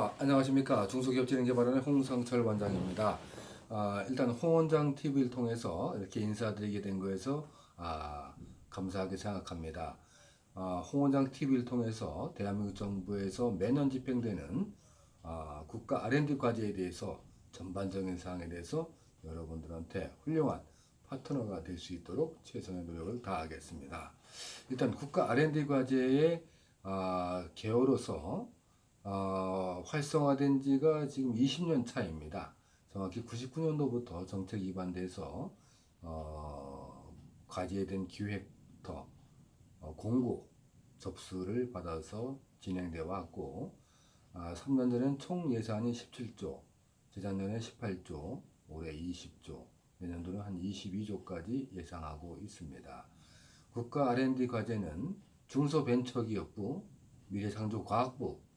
아, 안녕하십니까 중소기업진흥개발원의 홍성철 원장입니다. 아, 일단 홍 원장 TV를 통해서 이렇게 인사드리게 된 거에서 아, 감사하게 생각합니다. 아, 홍 원장 TV를 통해서 대한민국 정부에서 매년 집행되는 아, 국가 R&D 과제에 대해서 전반적인 사항에 대해서 여러분들한테 훌륭한 파트너가 될 수 있도록 최선의 노력을 다하겠습니다. 일단 국가 R&D 과제의 아, 개요로서 어, 활성화된 지가 지금 20년 차입니다. 정확히 99년도부터 정책 입안돼서 어, 대한 기획터 어, 공고 접수를 받아서 진행되어 왔고 아, 3년 전엔 총 예산이 17조, 재작년에 18조, 올해 20조, 내년도는 한 22조까지 예상하고 있습니다. 국가 R&D 과제는 중소벤처기업부, 미래창조과학부,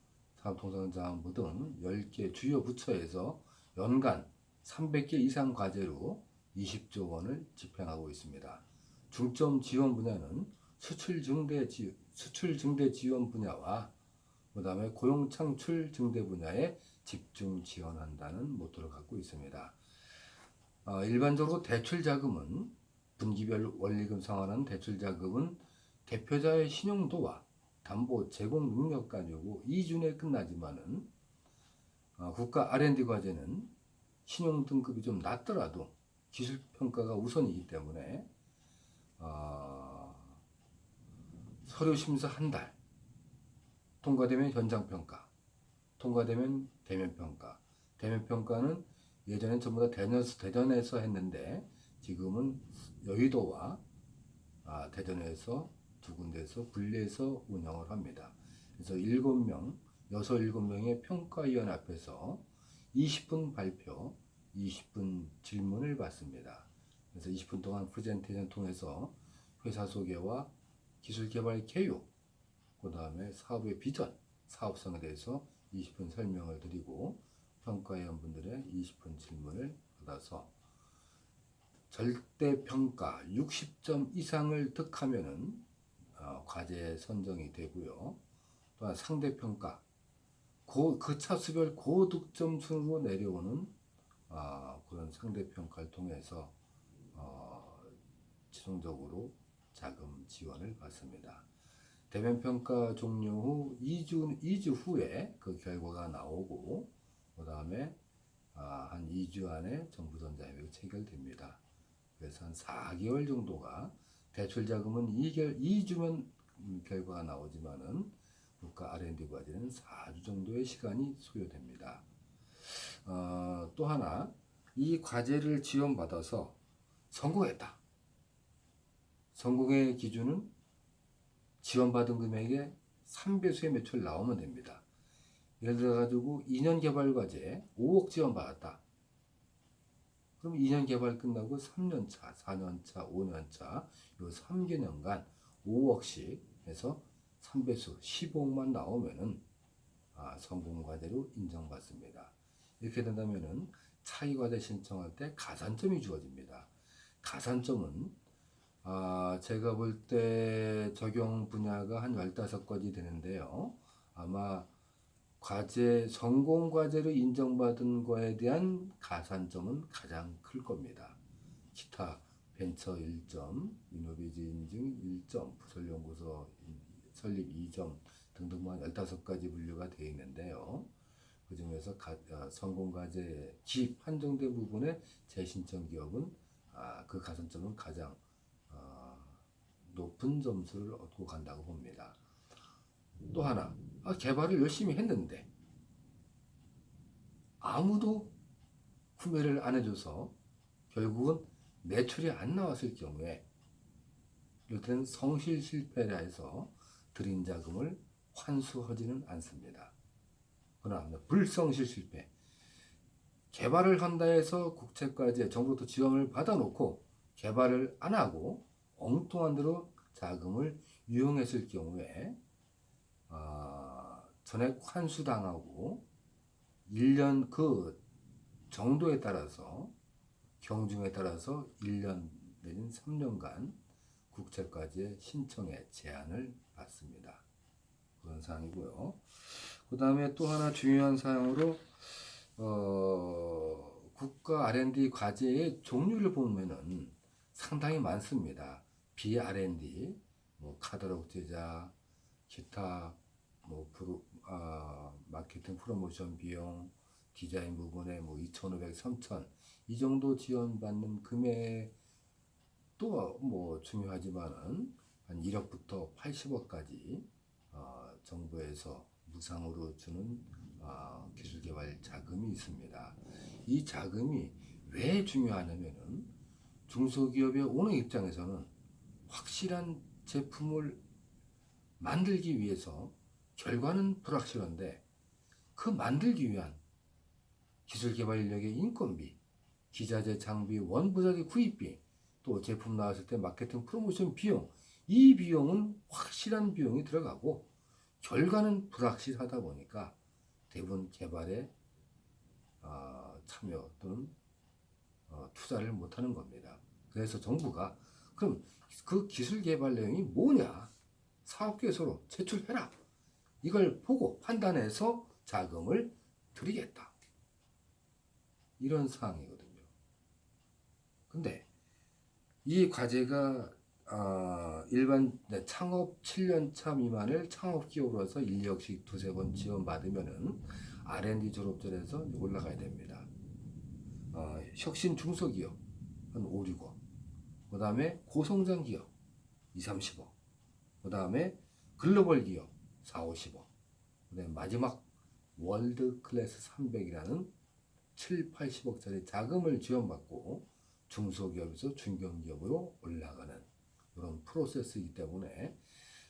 사업통상자원부 등 10개 주요 부처에서 연간 300개 이상 과제로 20조 원을 집행하고 있습니다. 중점 지원 분야는 수출 증대 지, 수출 증대 지원 분야와 그 다음에 고용 창출 증대 분야에 집중 지원한다는 모토를 갖고 있습니다. 어, 일반적으로 대출 자금은 분기별 원리금 상환하는 대출 자금은 대표자의 신용도와 담보 제공 능력 가지고 이준에 끝나지만은 어, 국가 R&D 과제는 신용 등급이 좀 낮더라도 기술 평가가 우선이기 때문에 어, 서류 심사 한 달 통과되면 현장 평가 통과되면 대면 평가. 대면 평가는 예전엔 전부 다 대전에서, 대전에서 했는데 지금은 여의도와 아, 대전에서 두 군데에서 분리해서 운영을 합니다. 그래서 7명, 6, 7명의 평가위원 앞에서 20분 발표, 20분 질문을 받습니다. 그래서 20분 동안 프레젠테이션 통해서 회사 소개와 기술 개발 개요, 그 다음에 사업의 비전, 사업성에 대해서 20분 설명을 드리고 평가위원분들의 20분 질문을 받아서 절대 평가 60점 이상을 득하면은 어, 과제 선정이 되고요. 또한 상대 평가 그 차수별 고득점 순으로 내려오는 어, 그런 상대 평가를 통해서 어, 최종적으로 자금 지원을 받습니다. 대면 평가 종료 후 2주 2주 후에 그 결과가 나오고 그 다음에 아, 한 2주 안에 정부 전자협의가 체결됩니다. 그래서 한 4개월 정도가 대출 자금은 2개월, 2주면 결과가 나오지만은 국가 R&D 과제는 4주 정도의 시간이 소요됩니다. 어, 또 하나 이 과제를 지원받아서 성공했다. 성공의 기준은 지원받은 금액의 3배수의 매출 나오면 됩니다. 예를 들어 가지고 2년 개발 과제 5억 지원받았다. 그럼 2년 개발 끝나고 3년 차, 4년 차, 5년 차, 요 3개년간 5억씩 해서 3배수 15억만 나오면은 아, 성공 과제로 인정받습니다. 이렇게 된다면은 차이 과제 신청할 때 가산점이 주어집니다. 가산점은 아, 제가 볼 때 적용 분야가 한 15가지 되는데요. 아마 과제, 성공 과제로 인정받은 거에 대한 가산점은 가장 클 겁니다. 기타 벤처 1점, 이노비즈 인증 1점, 부설연구소 설립 2점 등등만 15가지 분류가 되어 있는데요. 그 중에서 가, 어, 성공 과제 기 판정된 부분의 재신청 기업은 아, 그 가산점은 가장 어, 높은 점수를 얻고 간다고 봅니다. 또 하나, 아, 개발을 열심히 했는데 아무도 구매를 안 해줘서 결국은 매출이 안 나왔을 경우에 이럴 때는 성실 실패라 해서 들인 자금을 환수하지는 않습니다. 그러나 불성실 실패 개발을 한다 해서 국채까지 정부부터 지원을 받아놓고 개발을 안 하고 엉뚱한 대로 자금을 유용했을 경우에 어, 전액 환수당하고 1년 그 정도에 따라서 경중에 따라서 1년 내진 3년간 국채까지의 신청에 제한을 받습니다. 그런 사항이고요. 그 다음에 또 하나 중요한 사항으로 어, 국가 R&D 과제의 종류를 보면은 상당히 많습니다. B.R&D, 뭐 카탈로그 제작, 기타 뭐 프로, 아, 마케팅 프로모션 비용, 디자인 부분에 뭐 2,500, 3,000 이 정도 지원받는 금액 또뭐 중요하지만은 한 1억부터 80억까지 어, 정부에서 무상으로 주는 어, 기술개발 자금이 있습니다. 이 자금이 왜 중요하냐면은 중소기업의 오너 입장에서는 확실한 제품을 만들기 위해서 결과는 불확실한데 그 만들기 위한 기술개발 인력의 인건비, 기자재 장비, 원부자재 구입비, 또 제품 나왔을 때 마케팅 프로모션 비용, 이 비용은 확실한 비용이 들어가고 결과는 불확실하다 보니까 대부분 개발에 어, 참여 또는 어, 투자를 못하는 겁니다. 그래서 정부가 그럼 그 기술 개발 내용이 뭐냐 사업계획서로 제출해라 이걸 보고 판단해서 자금을 드리겠다 이런 사항이거든요. 근데 이 과제가 어, 일반 네, 창업 7년차 미만을 창업 기업으로서 1억씩 두세 번 지원받으면은 R&D 졸업전에서 올라가야 됩니다. 어, 혁신 중소기업 한 5, 6억. 그 다음에 고성장 기업 2, 30억. 그 다음에 글로벌 기업 4, 50억. 그 다음에 마지막 월드 클래스 300이라는 7, 80억짜리 자금을 지원받고 중소기업에서 중견기업으로 올라가는 그런 프로세스이기 때문에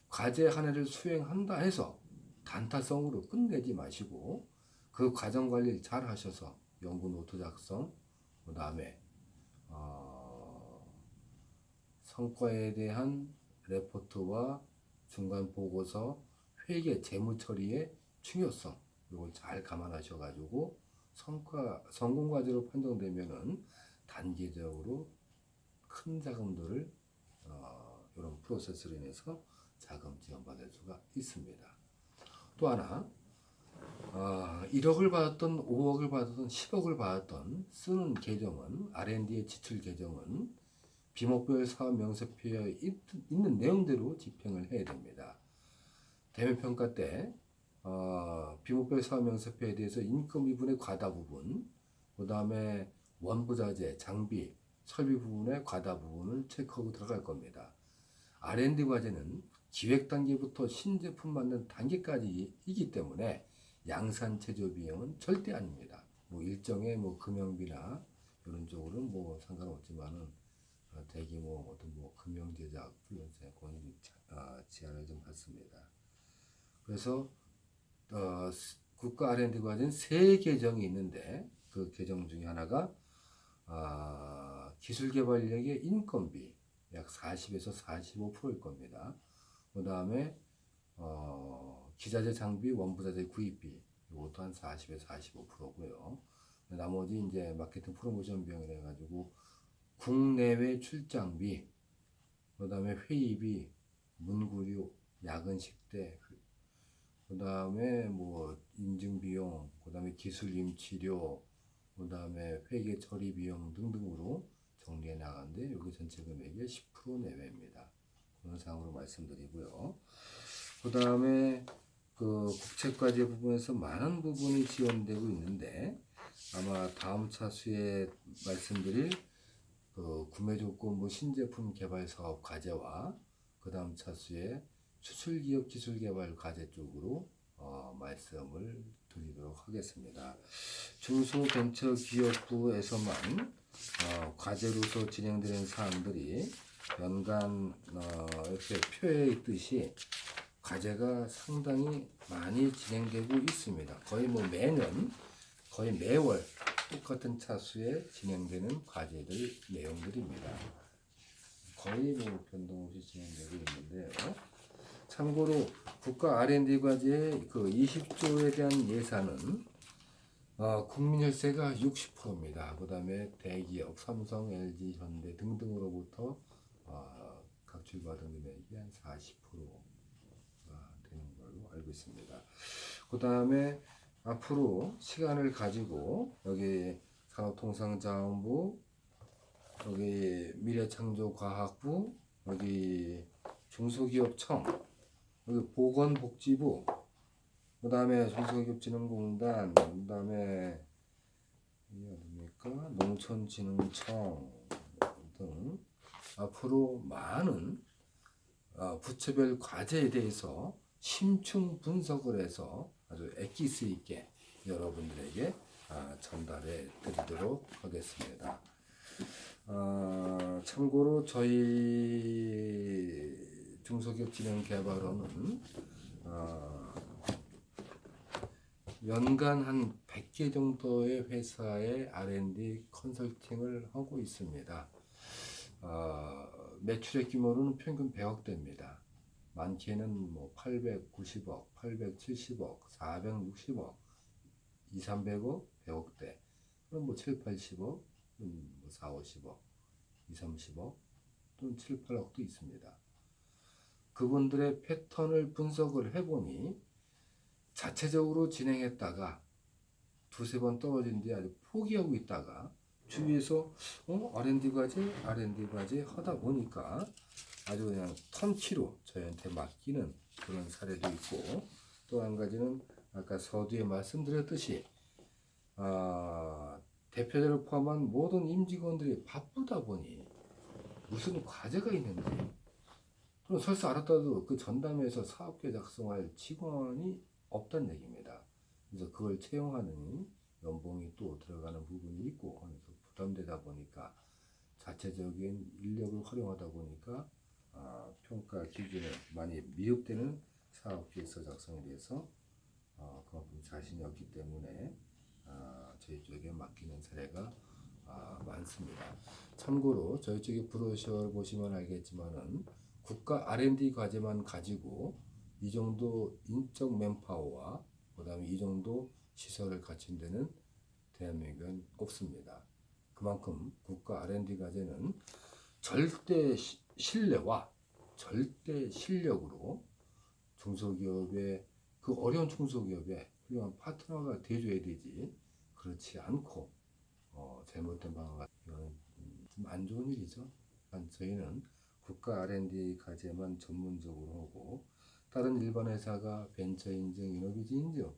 과제 하나를 수행한다 해서 단타성으로 끝내지 마시고 그 과정 관리를 잘 하셔서 연구 노트 작성, 그 다음에 어, 성과에 대한 레포트와 중간 보고서, 회계, 재무 처리의 중요성 이걸 잘 감안하셔가지고 성과 성공 과제로 판정되면은 단계적으로 큰 자금들을 어, 이런 프로세스로 인해서 자금 지원받을 수가 있습니다. 또 하나 어, 1억을 받았던 5억을 받았던 10억을 받았던 쓰는 계정은 R&D의 지출 계정은 비목별 사업 명세표에 있는 내용대로 집행을 해야 됩니다. 대면 평가 때 어, 비목별 사업 명세표에 대해서 인건 미분의 과다 부분, 그 다음에 원부자재, 장비, 설비 부분의 과다 부분을 체크하고 들어갈 겁니다. R&D 과제는 기획 단계부터 신제품 만든 단계까지이기 때문에 양산 체조 비용은 절대 아닙니다. 뭐 일정의 뭐 금형비나 이런 쪽으로는 뭐 상관없지만은 어, 대규모 어떤 뭐 금형 제작 플러스에 권 어, 제한을 좀 받습니다. 그래서 어, 국가 R&D 과제는 세 계정이 있는데 그 계정 중에 하나가 아, 기술개발력의 인건비 약 40에서 45%일 겁니다. 그 다음에 어, 기자재 장비, 원부자재 구입비 이것도 한 40에서 45%고요. 나머지 이제 마케팅 프로모션 비용이라 해가지고 국내외 출장비, 그 다음에 회의비, 문구류, 야근 식대, 그 다음에 뭐 인증 비용, 그 다음에 기술 임 치료, 그 다음에 회계 처리 비용 등등으로 정리해 나가는데 여기 전체 금액의 10% 내외입니다. 그런 상으로 말씀드리고요. 그 다음에 그 국책과제 부분에서 많은 부분이 지원되고 있는데 아마 다음 차수에 말씀드릴 그 구매 조건부 신제품 개발 사업 과제와 그 다음 차수에 수출기업 기술개발 과제 쪽으로 어, 말씀을 드리도록 하겠습니다. 중소벤처기업부에서만 어, 과제로서 진행되는 사항들이 연간 어, 이렇게 표에 있듯이 과제가 상당히 많이 진행되고 있습니다. 거의 뭐 매년 거의 매월 똑같은 차수에 진행되는 과제들 내용들입니다. 거의 뭐 변동 없이 진행되고 있는데요. 참고로 국가 R&D 과제의 그 20조에 대한 예산은 어, 국민 혈세가 60%입니다. 그 다음에 대기업, 삼성, LG, 현대 등등으로부터 어, 각출받은 금액이 한 40%가 되는 걸로 알고 있습니다. 그 다음에 앞으로 시간을 가지고 여기 산업통상자원부, 여기 미래창조과학부, 여기 중소기업청, 여기 보건복지부, 그 다음에 중소기업진흥공단, 그 다음에 이게 어딥니까? 농촌진흥청 등 앞으로 많은 어, 부처별 과제에 대해서 심층 분석을 해서 아주 엑기스 있게 여러분들에게 아, 전달해 드리도록 하겠습니다. 어, 참고로 저희 중소기업 진흥 개발원은 어, 연간 한 100개 정도의 회사의 R&D 컨설팅을 하고 있습니다. 어, 매출의 규모로는 평균 100억대입니다. 많게는 뭐 890억, 870억, 460억, 2, 300억, 100억대. 그럼 뭐 7, 80억, 음, 뭐 4, 50억, 2, 30억, 또는 7, 8억도 있습니다. 그분들의 패턴을 분석을 해보니 자체적으로 진행했다가 두세 번 떨어진 뒤에 아주 포기하고 있다가 주위에서 어 R&D 과제 R&D 과제 하다 보니까 아주 그냥 턴키로 저희한테 맡기는 그런 사례도 있고 또 한 가지는 아까 서두에 말씀드렸듯이 아, 대표자를 포함한 모든 임직원들이 바쁘다 보니 무슨 과제가 있는지 그럼 설사 알았다도 그 전담회에서 사업계 작성할 직원이 없다는 얘기입니다. 그래서 그걸 채용하는 연봉이 또 들어가는 부분이 있고 하면서 부담되다 보니까 자체적인 인력을 활용하다 보니까 아, 평가 기준에 많이 미흡되는 사업계획서 작성에 대해서 어, 그만큼 자신이 없기 때문에 아, 저희 쪽에 맡기는 사례가 아, 많습니다. 참고로 저희 쪽에 브로셔를 보시면 알겠지만은 국가 R&D 과제만 가지고 이 정도 인적 맨파워와 그 다음에 이 정도 시설을 갖춘 데는 대한민국은 없습니다. 그만큼 국가 R&D 과제는 절대 시- 신뢰와 절대 실력으로 중소기업의 그 어려운 중소기업에 훌륭한 파트너가 돼줘야 되지 그렇지 않고 어, 잘못된 방향 이거는 음, 좀안 좋은 일이죠. 한 저희는 국가 R&D 과제만 전문적으로 하고 다른 일반 회사가 벤처 인증, 이노비지 인증,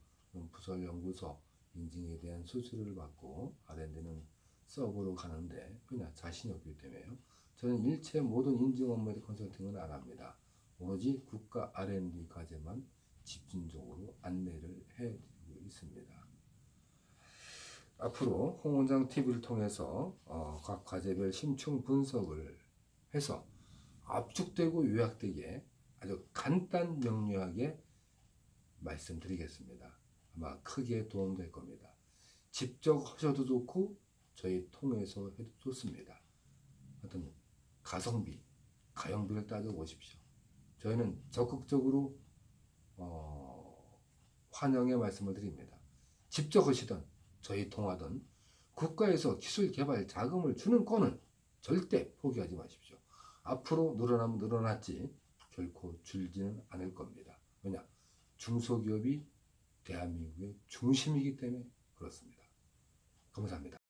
부설 연구소 인증에 대한 수수료를 받고 R&D는 서브로 가는데 그냥 자신이 없기 때문에요. 저는 일체 모든 인증 업무에 컨설팅은 안 합니다. 오로지 국가 R&D 과제만 집중적으로 안내를 해드리고 있습니다. 앞으로 홍 원장 TV를 통해서 어, 각 과제별 심층 분석을 해서 압축되고 요약되게 아주 간단 명료하게 말씀드리겠습니다. 아마 크게 도움될 겁니다. 직접 하셔도 좋고 저희 통해서 해도 좋습니다. 하여튼 가성비, 가용비를 따져보십시오. 저희는 적극적으로 어, 환영의 말씀을 드립니다. 직접 하시던 저희 통하던 국가에서 기술 개발 자금을 주는 건은 절대 포기하지 마십시오. 앞으로 늘어나면 늘어났지 결코 줄지는 않을 겁니다. 왜냐? 중소기업이 대한민국의 중심이기 때문에 그렇습니다. 감사합니다.